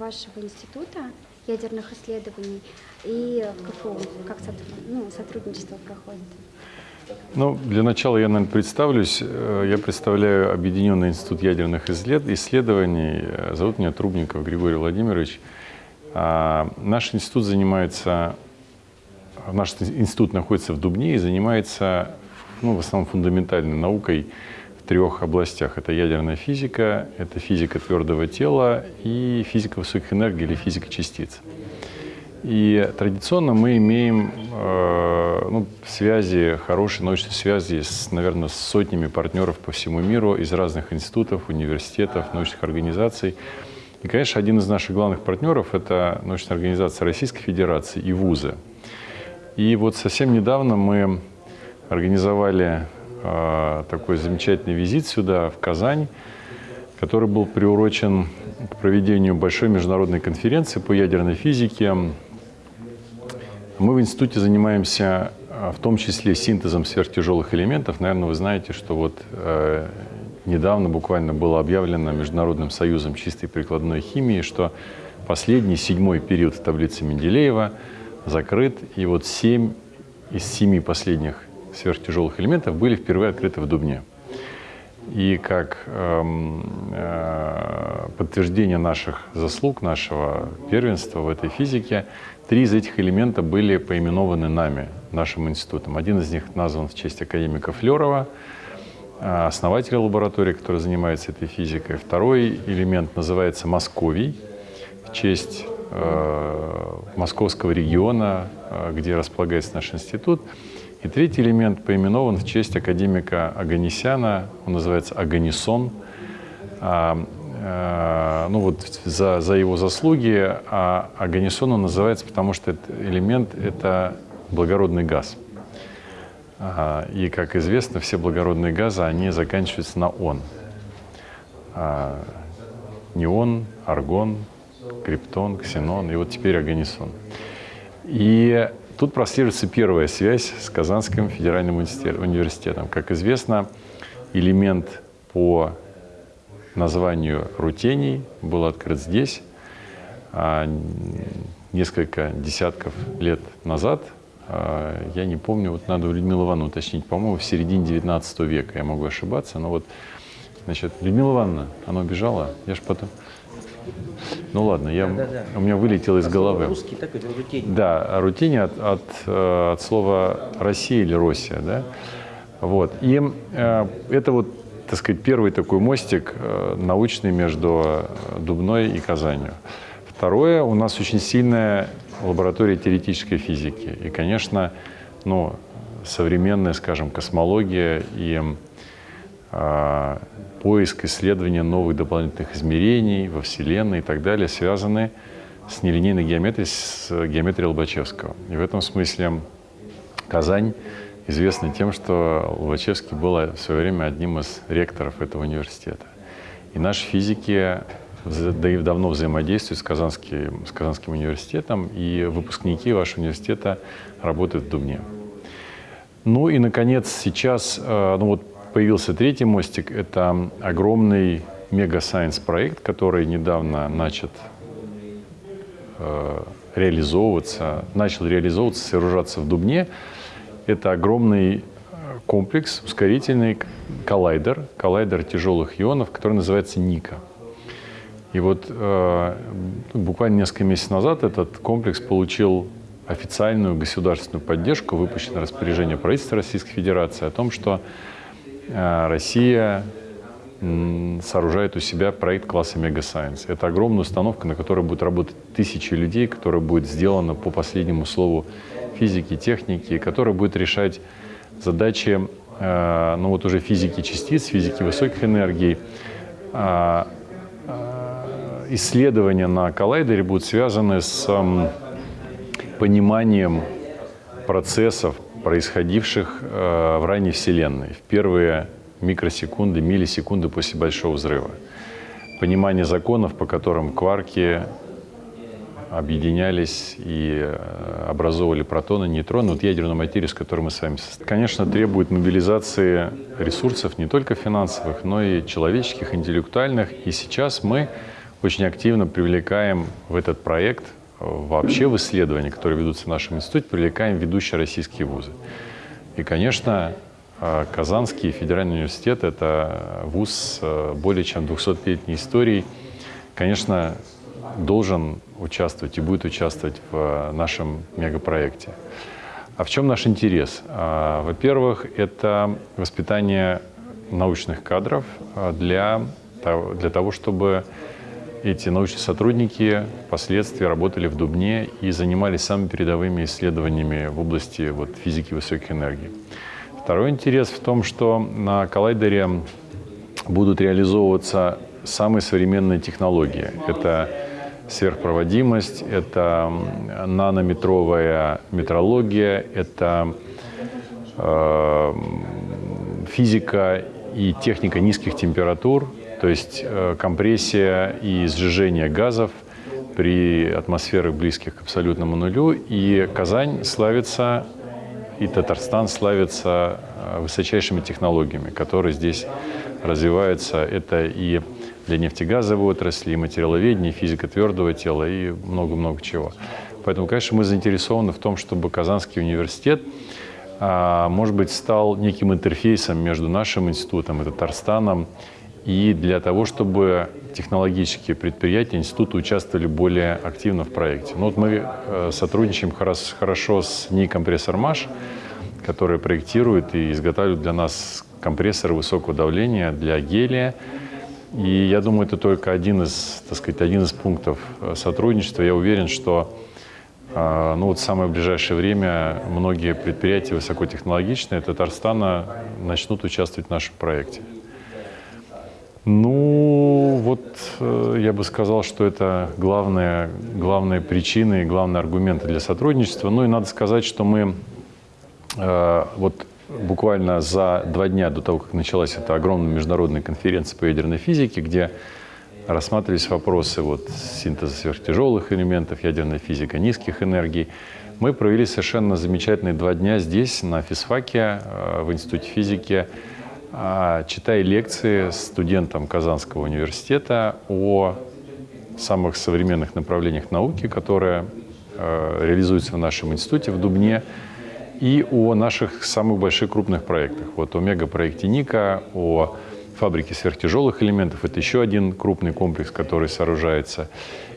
вашего института ядерных исследований и КФУ? Как ну, сотрудничество проходит? Ну, для начала я, наверное, представлюсь. Э, я представляю Объединенный институт ядерных исследований. Э, зовут меня Трубников Григорий Владимирович. А, наш институт занимается, наш институт находится в Дубне и занимается ну, в основном фундаментальной наукой трех областях. Это ядерная физика, это физика твердого тела и физика высоких энергий или физика частиц. И традиционно мы имеем э, ну, связи, хорошие научные связи, с, наверное, с сотнями партнеров по всему миру из разных институтов, университетов, научных организаций. И, конечно, один из наших главных партнеров – это научная организация Российской Федерации и вузы. И вот совсем недавно мы организовали такой замечательный визит сюда, в Казань, который был приурочен к проведению большой международной конференции по ядерной физике. Мы в институте занимаемся э, в том числе синтезом сверхтяжелых элементов. Наверное, вы знаете, что вот э, недавно буквально было объявлено Международным союзом чистой прикладной химии, что последний, седьмой период в таблице Менделеева закрыт, и вот семь из семи последних сверхтяжелых элементов были впервые открыты в Дубне. И как эм, э, подтверждение наших заслуг, нашего первенства в этой физике, три из этих элементов были поименованы нами, нашим институтом. Один из них назван в честь академика Флерова, Э, основателя лаборатории, который занимается этой физикой. Второй элемент называется Московий, в честь э, московского региона, э, где располагается наш институт. И третий элемент поименован в честь академика Аганесяна, он называется Аганисон. А, э, ну вот за, за его заслуги, а Аганисон он называется, потому что этот элемент – это благородный газ – и, как известно, все благородные газы, они заканчиваются на «он». А, неон, аргон, криптон, ксенон и вот теперь агонисон. И тут прослеживается первая связь с Казанским федеральным университетом. Как известно, элемент по названию рутений был открыт здесь а, несколько десятков лет назад – а, я не помню, вот надо у Людмилы Ивановны уточнить, по-моему, в середине 19 века, я могу ошибаться, но вот, значит, Людмила Ивановна, она убежала, я же потом... Ну ладно, я, да, да, да. у меня вылетело из головы. Русский, так и рутини. Да, рутини от, от, э, от слова Россия или Россия, да. Вот. И э, это вот, так сказать, первый такой мостик э, научный между Дубной и Казанью. Второе, у нас очень сильная лаборатория теоретической физики. И, конечно, ну, современная, скажем, космология и поиск, исследования новых дополнительных измерений во Вселенной и так далее связаны с нелинейной геометрией, с геометрией Лобачевского. И в этом смысле Казань известна тем, что Лобачевский был в свое время одним из ректоров этого университета. И наши физики да и давно взаимодействует с Казанским, с Казанским университетом, и выпускники вашего университета работают в Дубне. Ну и, наконец, сейчас э, ну вот появился третий мостик. Это огромный мега-сайенс проект, который недавно начат э, реализовываться, начал реализовываться, сооружаться в Дубне. Это огромный э, комплекс, ускорительный коллайдер, коллайдер тяжелых ионов, который называется НИКА. И вот э, буквально несколько месяцев назад этот комплекс получил официальную государственную поддержку, выпущено распоряжение правительства Российской Федерации о том, что Россия э, сооружает у себя проект класса Science. Это огромная установка, на которой будут работать тысячи людей, которая будет сделана по последнему слову физики, техники, которая будет решать задачи э, ну вот уже физики частиц, физики высоких энергий, э, исследования на коллайдере будут связаны с пониманием процессов, происходивших э, в ранней Вселенной, в первые микросекунды, миллисекунды после Большого взрыва. Понимание законов, по которым кварки объединялись и э, образовывали протоны, нейтроны, вот ядерную материю, с которой мы с вами состоим. Конечно, требует мобилизации ресурсов не только финансовых, но и человеческих, интеллектуальных. И сейчас мы очень активно привлекаем в этот проект, вообще в исследования, которые ведутся в нашем институте, привлекаем ведущие российские вузы. И, конечно, Казанский федеральный университет – это вуз с более чем 200-летней историей. Конечно, должен участвовать и будет участвовать в нашем мегапроекте. А в чем наш интерес? Во-первых, это воспитание научных кадров для, для того, чтобы эти научные сотрудники впоследствии работали в Дубне и занимались самыми передовыми исследованиями в области вот, физики высоких энергий. Второй интерес в том, что на коллайдере будут реализовываться самые современные технологии. Это сверхпроводимость, это нанометровая метрология, это э, физика и техника низких температур, то есть э, компрессия и сжижение газов при атмосферах близких к абсолютному нулю. И Казань славится, и Татарстан славится э, высочайшими технологиями, которые здесь развиваются. Это и для нефтегазовой отрасли, и материаловедения, и физика твердого тела, и много-много чего. Поэтому, конечно, мы заинтересованы в том, чтобы Казанский университет а, может быть, стал неким интерфейсом между нашим институтом и Татарстаном, и для того, чтобы технологические предприятия института участвовали более активно в проекте. Ну, вот мы э, сотрудничаем хорошо с НИИ «Компрессор МАШ», который проектирует и изготавливает для нас компрессоры высокого давления для гелия. И я думаю, это только один из, так сказать, один из пунктов э, сотрудничества. Я уверен, что а, ну вот в самое ближайшее время многие предприятия высокотехнологичные Татарстана начнут участвовать в нашем проекте. Ну, вот э, я бы сказал, что это главная, главная причина и главные аргументы для сотрудничества. Ну и надо сказать, что мы э, вот буквально за два дня до того, как началась эта огромная международная конференция по ядерной физике, где рассматривались вопросы вот, синтеза сверхтяжелых элементов, ядерная физика низких энергий. Мы провели совершенно замечательные два дня здесь, на физфаке, э, в Институте физики, читая лекции студентам Казанского университета о самых современных направлениях науки, которые э, реализуются в нашем институте в Дубне, и о наших самых больших крупных проектах. Вот о мегапроекте Ника, о фабрики сверхтяжелых элементов. Это еще один крупный комплекс, который сооружается.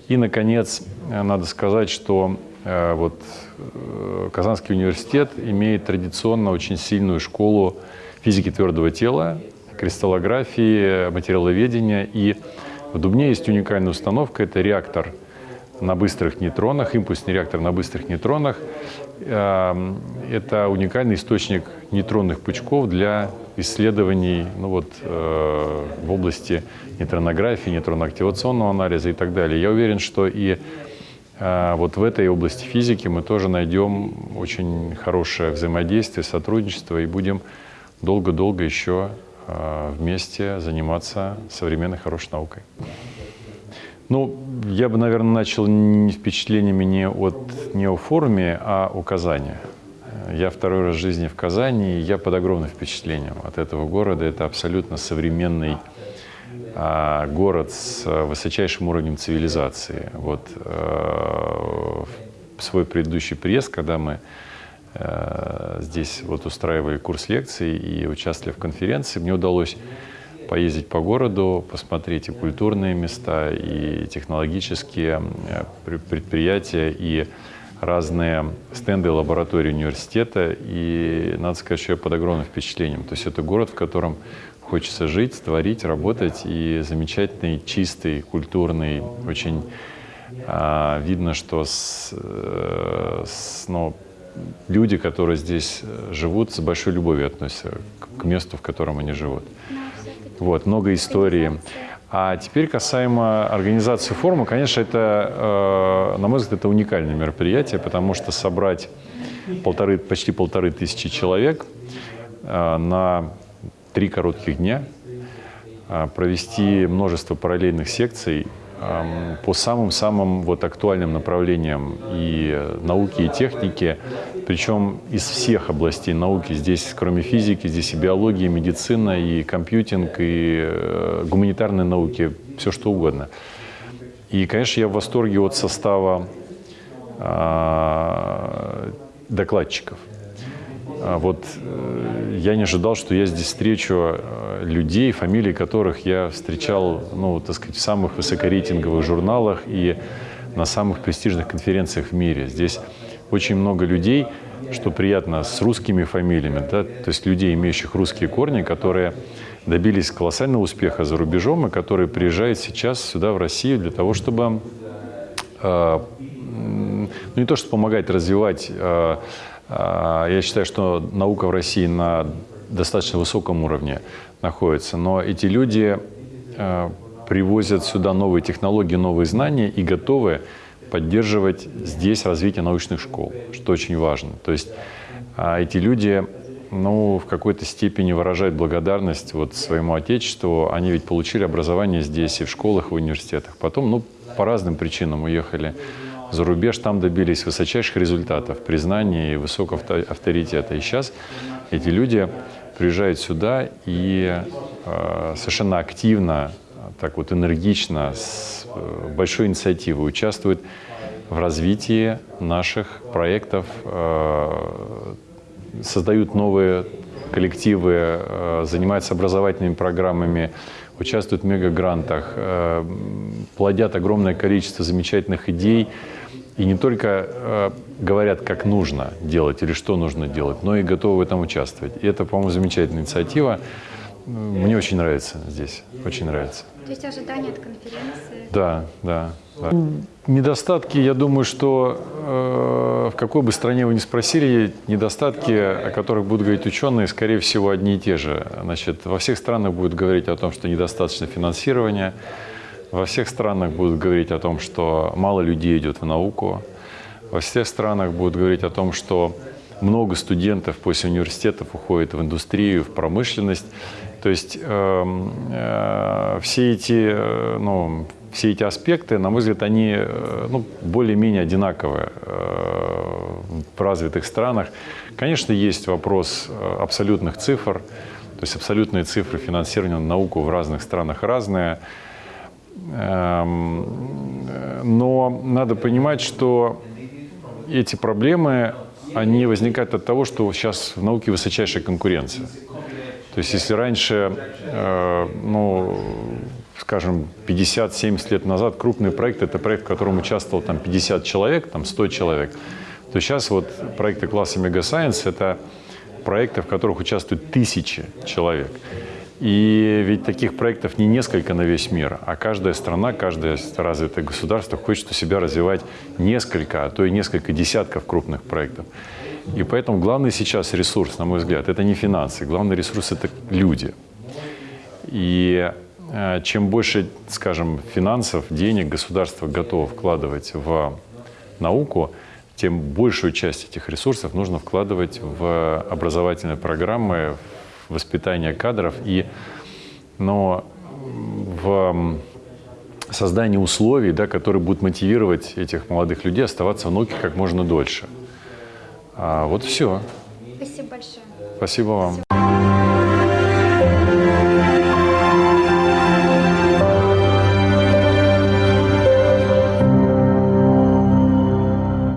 И, наконец, надо сказать, что э, вот, э, Казанский университет имеет традиционно очень сильную школу физики твердого тела, кристаллографии, материаловедения. И в Дубне есть уникальная установка – это реактор на быстрых нейтронах, импульсный реактор на быстрых нейтронах. Эм, это уникальный источник нейтронных пучков для исследований ну вот, э, в области нейтронографии, нейтронно-активационного анализа и так далее. Я уверен, что и э, вот в этой области физики мы тоже найдем очень хорошее взаимодействие, сотрудничество и будем долго-долго еще э, вместе заниматься современной хорошей наукой. Ну, я бы, наверное, начал не впечатлениями не, от, не о форуме, а о Казани. Я второй раз в жизни в Казани, и я под огромным впечатлением от этого города. Это абсолютно современный а, город с высочайшим уровнем цивилизации. Вот а, в свой предыдущий приезд, когда мы а, здесь вот устраивали курс лекций и участвовали в конференции, мне удалось поездить по городу, посмотреть и культурные места, и технологические предприятия, и разные стенды лаборатории университета, и надо сказать, что я под огромным впечатлением. То есть это город, в котором хочется жить, творить, работать, и замечательный, чистый, культурный, очень а, видно, что с, э, с, ну, люди, которые здесь живут, с большой любовью относятся к, месту, в котором они живут. Вот, много истории. А теперь касаемо организации форума, конечно, это, э, на мой взгляд, это уникальное мероприятие, потому что собрать полторы, почти полторы тысячи человек э, на три коротких дня, э, провести множество параллельных секций по самым-самым вот актуальным направлениям и науки, и техники, причем из всех областей науки. Здесь, кроме физики, здесь и биология, и медицина, и компьютинг, и э, гуманитарные науки, все что угодно. И, конечно, я в восторге от состава а, докладчиков. А Вот э, я не ожидал, что я здесь встречу э, людей, фамилии которых я встречал, ну, так сказать, в самых высокорейтинговых журналах и на самых престижных конференциях в мире. Здесь очень много людей, что приятно, с русскими фамилиями, да, то есть людей, имеющих русские корни, которые добились колоссального успеха за рубежом и которые приезжают сейчас сюда, в Россию, для того, чтобы э, ну, не то, что помогать развивать. э, Я считаю, что наука в России на достаточно высоком уровне находится, но эти люди э, привозят сюда новые технологии, новые знания и готовы поддерживать здесь развитие научных школ, что очень важно. То есть а, эти люди ну, в какой-то степени выражают благодарность вот своему Отечеству. Они ведь получили образование здесь и в школах, и в университетах. Потом, ну, по разным причинам уехали за рубеж, там добились высочайших результатов, признания и высокого авто- авторитета. И сейчас эти люди приезжают сюда и э, совершенно активно, так вот энергично, с э, большой инициативой участвуют в развитии наших проектов, э, создают новые коллективы, э, занимаются образовательными программами, участвуют в мегагрантах, э, плодят огромное количество замечательных идей. И не только э, говорят, как нужно делать или что нужно делать, но и готовы в этом участвовать. И это, по-моему, замечательная инициатива. Мне очень нравится здесь, очень нравится. То есть ожидания от конференции. Да, да. да. Недостатки, я думаю, что э, в какой бы стране вы ни спросили, недостатки, о которых будут говорить ученые, скорее всего, одни и те же. Значит, во всех странах будут говорить о том, что недостаточно финансирования, во всех странах будут говорить о том, что мало людей идет в науку, во всех странах будут говорить о том, что много студентов после университетов уходит в индустрию, в промышленность. То есть эм, э, все эти, э, ну, все эти аспекты, на мой взгляд, они э, ну, более-менее одинаковые э, в развитых странах. Конечно, есть вопрос э, абсолютных цифр, то есть абсолютные цифры финансирования на науку в разных странах разные. Эм, Но надо понимать, что эти проблемы, они возникают от того, что сейчас в науке высочайшая конкуренция. То есть если раньше, э, ну, скажем, 50-70 лет назад крупный проект – это проект, в котором участвовал там 50 человек, там 100 человек, то сейчас вот проекты класса Мегасайенс – это проекты, в которых участвуют тысячи человек. И ведь таких проектов не несколько на весь мир, а каждая страна, каждое развитое государство хочет у себя развивать несколько, а то и несколько десятков крупных проектов. И поэтому главный сейчас ресурс, на мой взгляд, это не финансы, главный ресурс – это люди. И э, чем больше, скажем, финансов, денег государство готово вкладывать в науку, тем большую часть этих ресурсов нужно вкладывать в образовательные программы, в воспитание кадров и но в создание условий, да, которые будут мотивировать этих молодых людей оставаться в науке как можно дольше. А вот все. Спасибо большое. Спасибо вам.